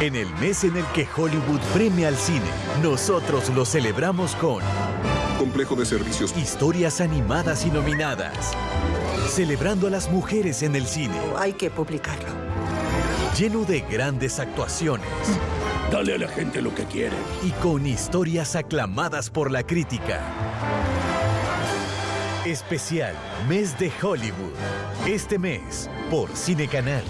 En el mes en el que Hollywood premia al cine, nosotros lo celebramos con Complejo de servicios. historias animadas y nominadas, celebrando a las mujeres en el cine, oh, Hay que publicarlo. lleno de grandes actuaciones Dale a la gente lo que quiere. y con historias aclamadas por la crítica. Especial Mes de Hollywood. Este mes por Cine Canal.